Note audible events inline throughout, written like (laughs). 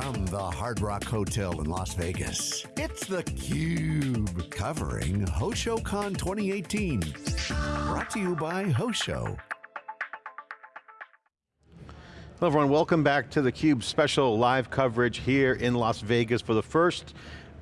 From the Hard Rock Hotel in Las Vegas, it's theCUBE, covering HoshoCon 2018. Brought to you by Hosho. Hello everyone, welcome back to theCUBE special live coverage here in Las Vegas for the first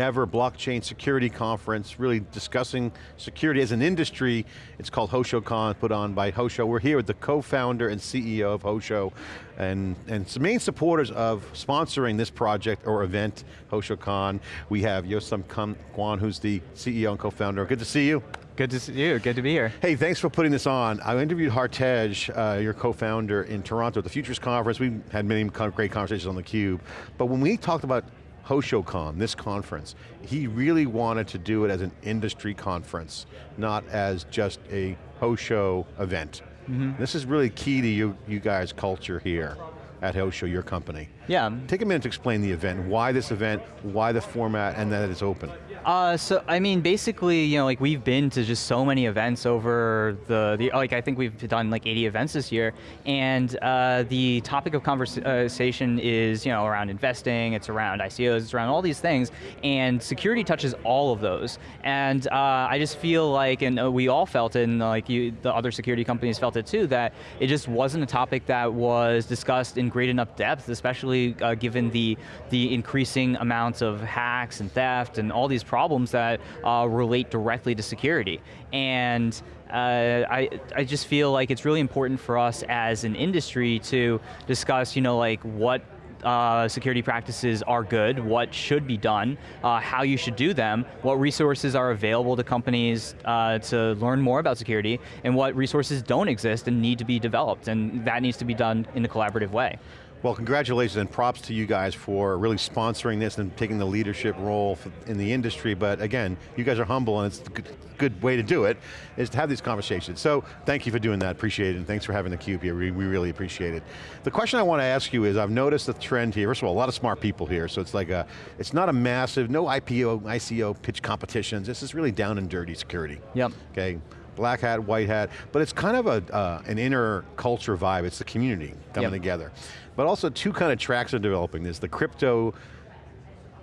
ever blockchain security conference, really discussing security as an industry. It's called HoshoCon, put on by Hosho. We're here with the co-founder and CEO of Hosho, and, and some main supporters of sponsoring this project or event, HoshoCon. We have Yossam Kwan, who's the CEO and co-founder. Good to see you. Good to see you, good to be here. Hey, thanks for putting this on. I interviewed Hartej, uh, your co-founder in Toronto at the Futurist Conference. We had many great conversations on theCUBE. But when we talked about HoshoCon, this conference, he really wanted to do it as an industry conference, not as just a Hosho event. Mm -hmm. This is really key to you, you guys' culture here at Hosho, your company. Yeah. Take a minute to explain the event, why this event, why the format, and that it's open. Uh, so I mean, basically, you know, like we've been to just so many events over the, the like I think we've done like 80 events this year, and uh, the topic of conversation is you know around investing, it's around ICOs, it's around all these things, and security touches all of those. And uh, I just feel like, and uh, we all felt it, and like you, the other security companies felt it too, that it just wasn't a topic that was discussed in great enough depth, especially uh, given the the increasing amounts of hacks and theft and all these problems that uh, relate directly to security. And uh, I, I just feel like it's really important for us as an industry to discuss, you know, like what uh, security practices are good, what should be done, uh, how you should do them, what resources are available to companies uh, to learn more about security, and what resources don't exist and need to be developed, and that needs to be done in a collaborative way. Well, congratulations and props to you guys for really sponsoring this and taking the leadership role in the industry, but again, you guys are humble and it's a good, way to do it, is to have these conversations. So, thank you for doing that, appreciate it, and thanks for having the cube here, we, we really appreciate it. The question I want to ask you is, I've noticed the trend here, first of all, a lot of smart people here, so it's like a, it's not a massive, no IPO, ICO pitch competitions, this is really down and dirty security. Yep. Okay, black hat, white hat, but it's kind of a, uh, an inner culture vibe, it's the community coming yep. together. But also two kind of tracks are developing. There's the crypto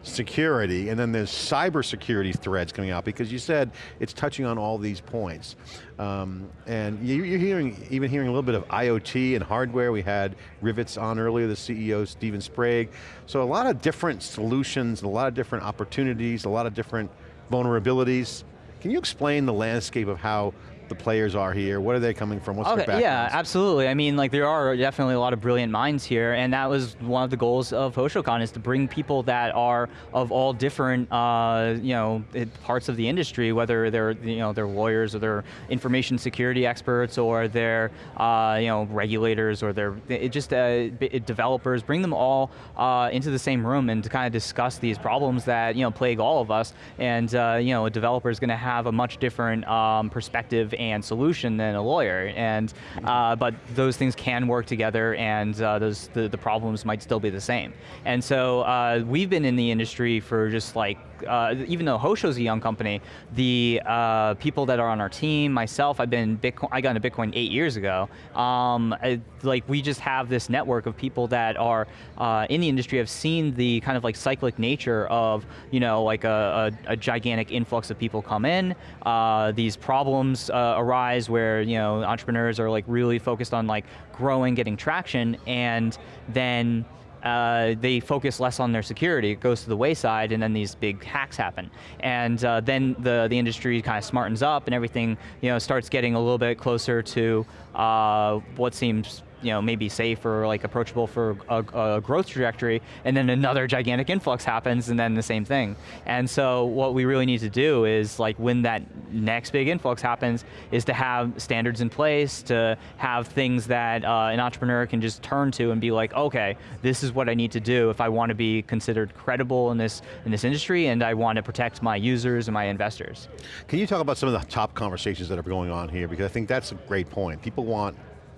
security, and then there's cyber security threads coming out, because you said it's touching on all these points. Um, and you're hearing, even hearing a little bit of IoT and hardware. We had Rivetz on earlier, the CEO, Steven Sprague. So a lot of different solutions, a lot of different opportunities, a lot of different vulnerabilities. Can you explain the landscape of how the players are here? What are they coming from? What's okay, their background? Yeah, absolutely. I mean, like there are definitely a lot of brilliant minds here, and that was one of the goals of HoshoCon is to bring people that are of all different, uh, you know, parts of the industry, whether they're, you know, they're lawyers or they're information security experts or they're, uh, you know, regulators or they're just uh, developers. Bring them all uh, into the same room and to kind of discuss these problems that you know plague all of us. And uh, you know, a developer is going to have a much different um, perspective and solution than a lawyer. And, uh, but those things can work together and uh, those, the, the problems might still be the same. And so uh, we've been in the industry for just like uh, even though Hosho's a young company, the uh, people that are on our team, myself, I've been Bitcoin, I got into Bitcoin eight years ago. Um, I, like we just have this network of people that are uh, in the industry, have seen the kind of like cyclic nature of, you know, like a, a, a gigantic influx of people come in, uh, these problems uh, arise where, you know, entrepreneurs are like really focused on like growing, getting traction, and then uh, they focus less on their security, it goes to the wayside and then these big hacks happen. And uh, then the, the industry kind of smartens up and everything you know, starts getting a little bit closer to uh, what seems you know, maybe safe or like approachable for a, a, growth trajectory, and then another gigantic influx happens, and then the same thing. And so what we really need to do is like when that next big influx happens, is to have standards in place, to have things that uh, an entrepreneur can just turn to and be like, okay, this is what I need to do if I want to be considered credible in this, in this industry, and I want to protect my users and my investors. Can you talk about some of the top conversations that are going on here? Because I think that's a great point. People want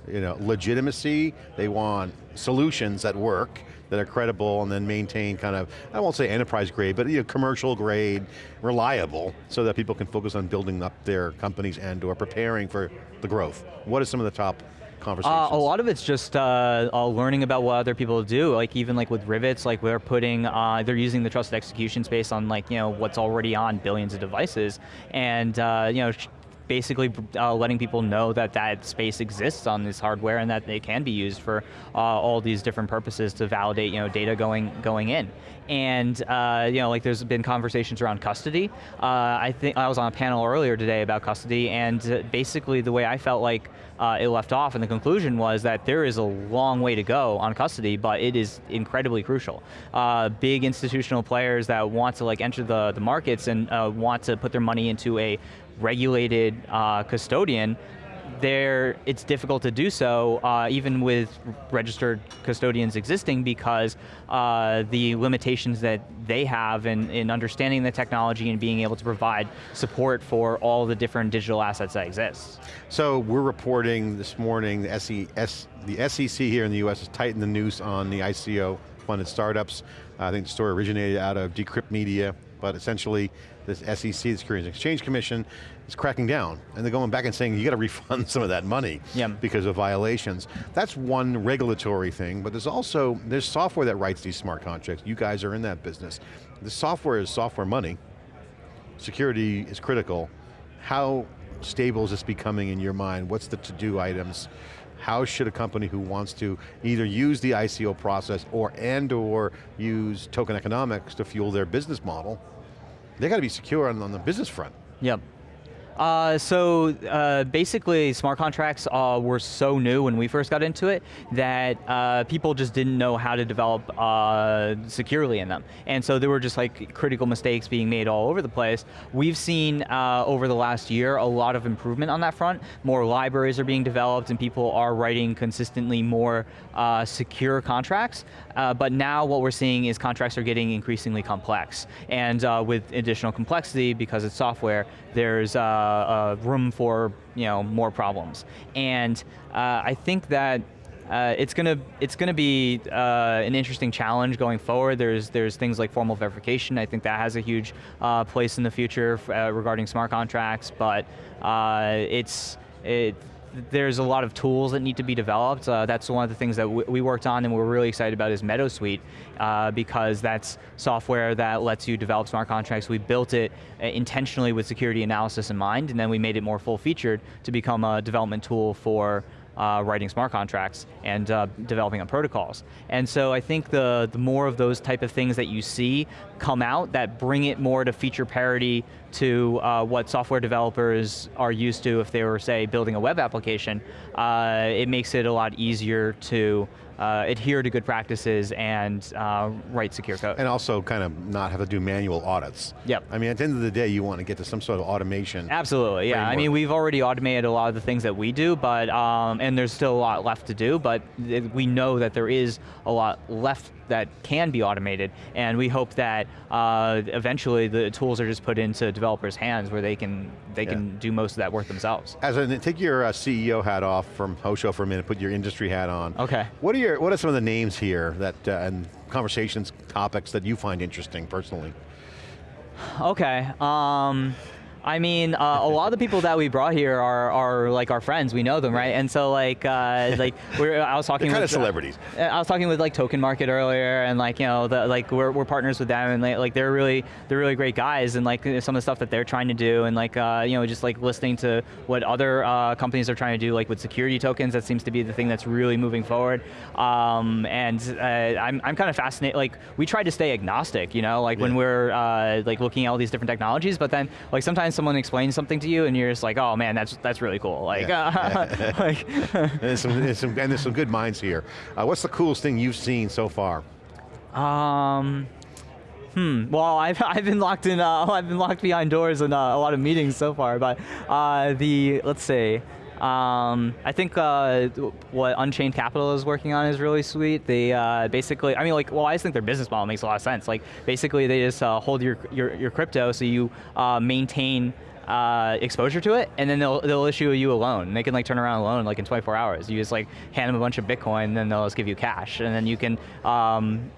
you know, legitimacy, they want solutions that work, that are credible and then maintain kind of, I won't say enterprise grade, but you know, commercial grade, reliable, so that people can focus on building up their companies and or preparing for the growth. What are some of the top conversations? Uh, a lot of it's just uh, uh, learning about what other people do. Like even like with Rivetz, like we're putting, uh, they're using the trusted execution space on like you know what's already on billions of devices, and uh, you know basically uh, letting people know that that space exists on this hardware and that they can be used for uh, all these different purposes to validate you know data going going in. And uh, you know, like there's been conversations around custody. Uh, I think I was on a panel earlier today about custody, and uh, basically the way I felt like uh, it left off, and the conclusion was that there is a long way to go on custody, but it is incredibly crucial. big institutional players that want to like enter the the markets and want to put their money into a regulated uh, custodian, there it's difficult to do so uh, even with registered custodians existing because uh, the limitations that they have in, in understanding the technology and being able to provide support for all the different digital assets that exist. So we're reporting this morning the, the SEC here in the US has tightened the noose on the ICO funded startups. I think the story originated out of Decrypt Media, but essentially this SEC, the Securities and Exchange Commission, is cracking down. And they're going back and saying, you got to refund some of that money because of violations. That's one regulatory thing, but there's also, there's software that writes these smart contracts. You guys are in that business. The software is software money. Security is critical. How stable is this becoming in your mind? What's the to-do items? How should a company who wants to either use the ICO process or and or use token economics to fuel their business model, they got to be secure on, on the business front. Yep. Uh, so uh, basically, smart contracts uh, were so new when we first got into it that uh, people just didn't know how to develop uh, securely in them. And so there were just like critical mistakes being made all over the place. We've seen uh, over the last year a lot of improvement on that front. More libraries are being developed and people are writing consistently more secure contracts. but now what we're seeing is contracts are getting increasingly complex. And with additional complexity, because it's software, there's uh, room for you know more problems. And uh, I think that uh, it's going to it's going to be uh, an interesting challenge going forward. There's there's things like formal verification. I think that has a huge uh, place in the future uh, regarding smart contracts. But it's it, there's a lot of tools that need to be developed. Uh, that's one of the things that we worked on and we're really excited about is MeadowSuite uh, because that's software that lets you develop smart contracts. We built it uh, intentionally with security analysis in mind and then we made it more full featured to become a development tool for uh, writing smart contracts and uh, developing on protocols. And so I think the, the more of those type of things that you see come out that bring it more to feature parity to uh, what software developers are used to if they were, say, building a web application, uh, it makes it a lot easier to uh, adhere to good practices and uh, write secure code. And also kind of not have to do manual audits. Yep. I mean, at the end of the day, you want to get to some sort of automation. Absolutely, yeah. Framework. I mean, we've already automated a lot of the things that we do, but um, and there's still a lot left to do, but we know that there is a lot left that can be automated, and we hope that uh, eventually the tools are just put into developers' hands where they can they yeah. can do most of that work themselves. As a, take your uh, CEO hat off from Hosho for a minute, put your industry hat on. Okay. What are your what are some of the names here that uh, and conversations, topics that you find interesting personally? Okay. Um, I mean, uh, a lot of the people that we brought here are, are like our friends. We know them, right? And so like uh, (laughs) like we're, I was talking They're kind with, of celebrities. Uh, I was talking with like Token Market earlier, and like you know the, like we're, we're partners with them, and they, like they're really they're really great guys, and like some of the stuff that they're trying to do, and like uh, you know just like listening to what other uh, companies are trying to do, like with security tokens, that seems to be the thing that's really moving forward. Um, and uh, I'm I'm kind of fascinated. Like we try to stay agnostic, you know, like yeah. when we're like looking at all these different technologies, but then like sometimes someone explains something to you and you're just like, oh man, that's that's really cool. Like, yeah. (laughs) like and, (laughs) there's some, there's some, and there's some good minds here. Uh, what's the coolest thing you've seen so far? Um, Hmm. Well, I've, (laughs) I've been locked in. Uh, I've been locked behind doors in uh, a lot of meetings so far. But uh, the let's see. Um, I think uh, what Unchained Capital is working on is really sweet. They uh, basically, I mean, like, well, I just think their business model makes a lot of sense. Like, basically, they just uh, hold your, your, your crypto, so you uh, maintain uh, exposure to it, and then they'll, they'll issue you a loan. They can like turn around a loan like in 24 hours. You just like hand them a bunch of Bitcoin, and then they'll just give you cash, and then you can, um,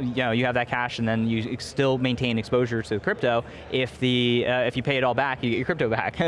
you know, you have that cash, and then you still maintain exposure to crypto. If the uh, if you pay it all back, you get your crypto back. (laughs) so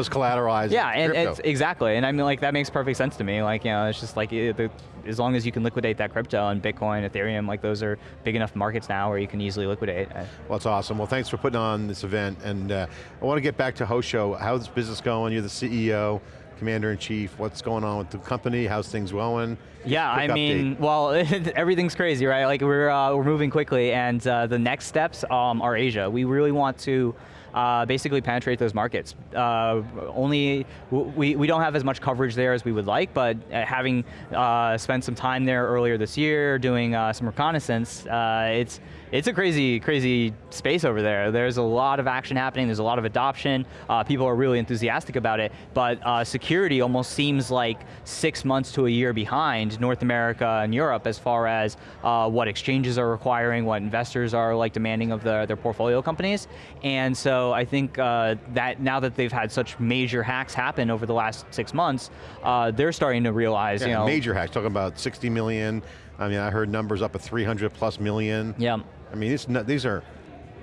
it's collateralized. Yeah, and exactly, and I mean like that makes perfect sense to me. Like you know, it's just like it, the, as long as you can liquidate that crypto and Bitcoin, Ethereum, like those are big enough markets now where you can easily liquidate. Well, that's awesome. Well, thanks for putting on this event, and uh, I want to get back to Hosho. How's business going? You're the CEO, Commander-in-Chief. What's going on with the company? How's things going? Yeah, Quick I mean, well, (laughs) everything's crazy, right? Like we're, uh, we're moving quickly, and uh, the next steps um, are Asia. We really want to uh, basically penetrate those markets. Uh, only, we, we don't have as much coverage there as we would like, but uh, having uh, spent some time there earlier this year doing uh, some reconnaissance, it's, it's a crazy, crazy space over there. There's a lot of action happening, there's a lot of adoption, people are really enthusiastic about it, but security almost seems like six months to a year behind North America and Europe as far as what exchanges are requiring, what investors are like demanding of the, their portfolio companies, and so I think uh, that now that they've had such major hacks happen over the last six months, uh, they're starting to realize, yeah, you know. major hacks, talking about 60 million. I mean, I heard numbers up at 300 plus million. Yeah. I mean, these are,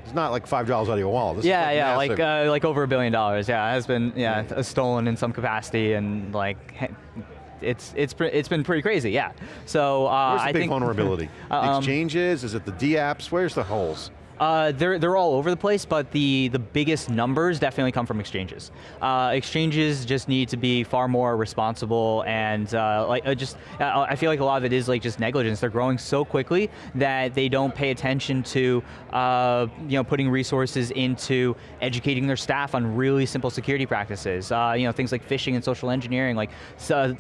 it's not like five dollars out of your wallet. This yeah, yeah, massive. like uh, like over a billion dollars. Yeah, has been yeah, yeah. stolen in some capacity and like it's it's it's been pretty crazy. Yeah. So uh, where's the I big think vulnerability? (laughs) um, exchanges? Is it the D apps? Where's the holes? Uh, they're, they're all over the place, but the, the biggest numbers definitely come from exchanges. Uh, exchanges just need to be far more responsible and uh, like uh, just, uh, I feel like a lot of it is like just negligence. They're growing so quickly that they don't pay attention to uh, you know, putting resources into educating their staff on really simple security practices. you know, things like phishing and social engineering, like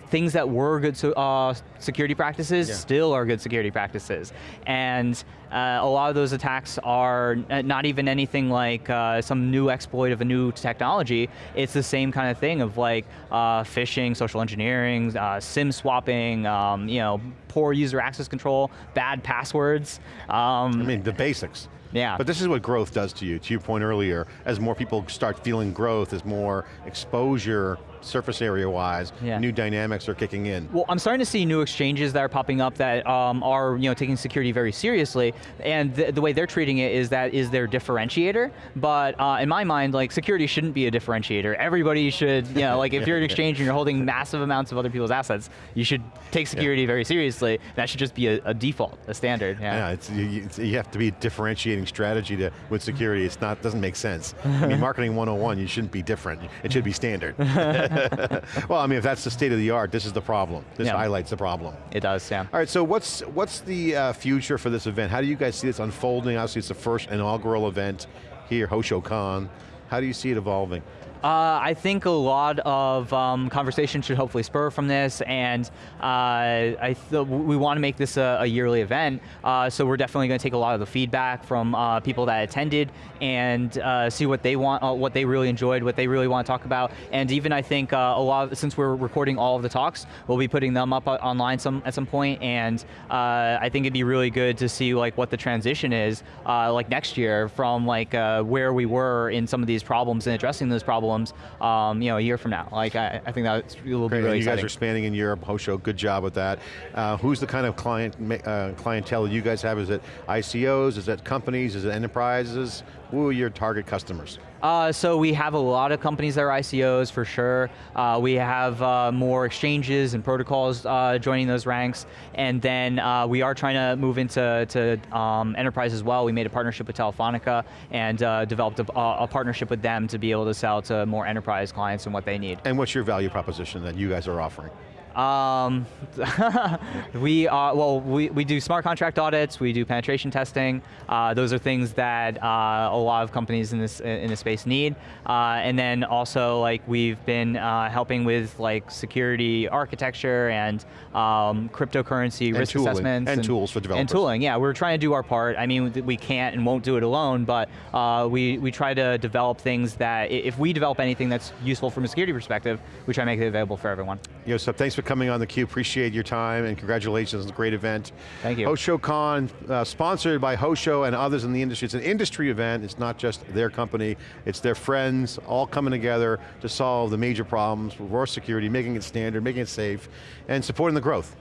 things that were good so, security practices yeah. still are good security practices. And a lot of those attacks are are not even anything like uh, some new exploit of a new technology. It's the same kind of thing of like uh, phishing, social engineering, uh, SIM swapping, um, you know, poor user access control, bad passwords. Um, I mean, the basics. Yeah. But this is what growth does to you, to your point earlier, as more people start feeling growth, as more exposure surface area wise, yeah. new dynamics are kicking in. Well, I'm starting to see new exchanges that are popping up that um, are you know taking security very seriously, and the, the, way they're treating it is that is their differentiator. But uh, in my mind, like security shouldn't be a differentiator. Everybody should, you know, like if you're an (laughs) exchange and you're holding massive amounts of other people's assets, you should take security yeah. very seriously. That should just be a, a default, a standard. Yeah, yeah it's, you, it's, you, have to be differentiating strategy to, with security. It's not doesn't make sense. I mean, (laughs) marketing 101, you shouldn't be different. It should be standard. (laughs) (laughs) well, I mean, if that's the state of the art, this is the problem. This yeah. highlights the problem. It does, yeah. All right, so what's what's the uh, future for this event? How do you guys see this unfolding? Obviously, it's the first inaugural event here, HoshoCon. How do you see it evolving? Uh, I think a lot of um, conversation should hopefully spur from this, and uh, I we want to make this a, a yearly event, uh, so we're definitely going to take a lot of the feedback from uh, people that attended and uh, see what they want, uh, what they really enjoyed, what they really want to talk about, and even I think a lot of, since we're recording all of the talks, we'll be putting them up online some at some point, and I think it'd be really good to see like what the transition is like next year from like where we were in some of these problems and addressing those problems problems, um, you know, a year from now. Like, I, I think that will Great. be really you exciting. guys are expanding in Europe, Hosho, good job with that. Uh, who's the kind of client uh, clientele you guys have? Is it ICOs, is it companies, is it enterprises? Who are your target customers? Uh, so we have a lot of companies that are ICOs for sure. Uh, we have uh, more exchanges and protocols uh, joining those ranks. And then uh, we are trying to move into to, um, enterprise as well. We made a partnership with Telefonica and uh, developed a, a, partnership with them to be able to sell to more enterprise clients and what they need. And what's your value proposition that you guys are offering? Um, (laughs) we are, well, we, we do smart contract audits, we do penetration testing. Uh, those are things that uh, a lot of companies in this in this space need. Uh, and then also, like we've been uh, helping with like security architecture and um, cryptocurrency and risk tooling. assessments and, and, tools for developers. And tooling, yeah, we're trying to do our part. I mean, we can't and won't do it alone, but uh, we we try to develop things that if we develop anything that's useful from a security perspective, we try to make it available for everyone. Yosef, thanks for coming on theCUBE, appreciate your time and congratulations, it's a great event. Thank you. HoshoCon, uh, sponsored by Hosho and others in the industry. It's an industry event, it's not just their company, it's their friends all coming together to solve the major problems with raw security, making it standard, making it safe, and supporting the growth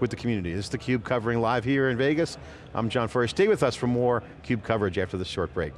with the community. This is theCUBE covering live here in Vegas. I'm John Furrier. Stay with us for more CUBE coverage after this short break.